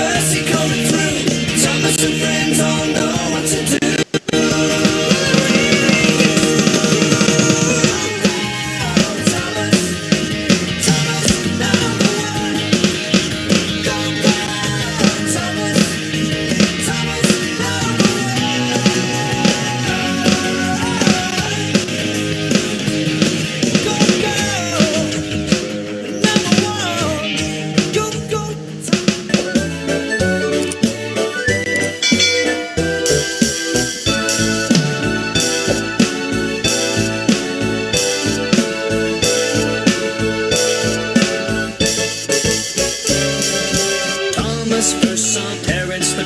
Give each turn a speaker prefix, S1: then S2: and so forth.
S1: mercy